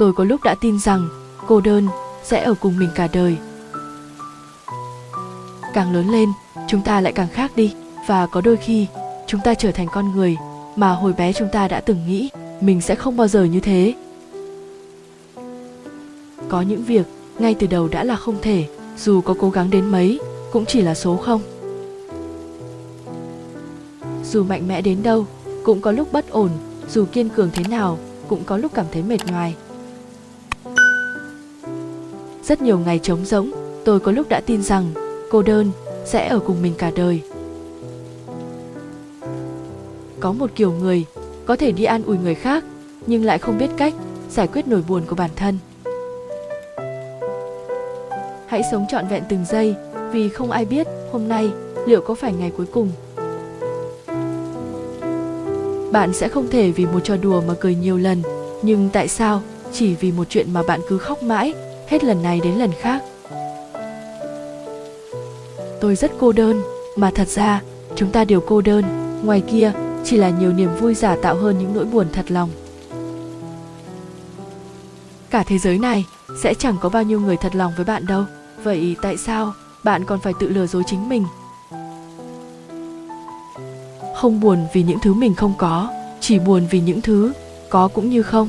tôi có lúc đã tin rằng cô đơn sẽ ở cùng mình cả đời. Càng lớn lên, chúng ta lại càng khác đi, và có đôi khi chúng ta trở thành con người mà hồi bé chúng ta đã từng nghĩ mình sẽ không bao giờ như thế. Có những việc ngay từ đầu đã là không thể, dù có cố gắng đến mấy, cũng chỉ là số không. Dù mạnh mẽ đến đâu, cũng có lúc bất ổn, dù kiên cường thế nào, cũng có lúc cảm thấy mệt nhoài rất nhiều ngày trống rỗng, tôi có lúc đã tin rằng cô đơn sẽ ở cùng mình cả đời. Có một kiểu người có thể đi an ủi người khác, nhưng lại không biết cách giải quyết nỗi buồn của bản thân. Hãy sống trọn vẹn từng giây, vì không ai biết hôm nay liệu có phải ngày cuối cùng. Bạn sẽ không thể vì một trò đùa mà cười nhiều lần, nhưng tại sao chỉ vì một chuyện mà bạn cứ khóc mãi? Hết lần này đến lần khác. Tôi rất cô đơn, mà thật ra, chúng ta đều cô đơn. Ngoài kia, chỉ là nhiều niềm vui giả tạo hơn những nỗi buồn thật lòng. Cả thế giới này sẽ chẳng có bao nhiêu người thật lòng với bạn đâu. Vậy tại sao bạn còn phải tự lừa dối chính mình? Không buồn vì những thứ mình không có, chỉ buồn vì những thứ có cũng như không.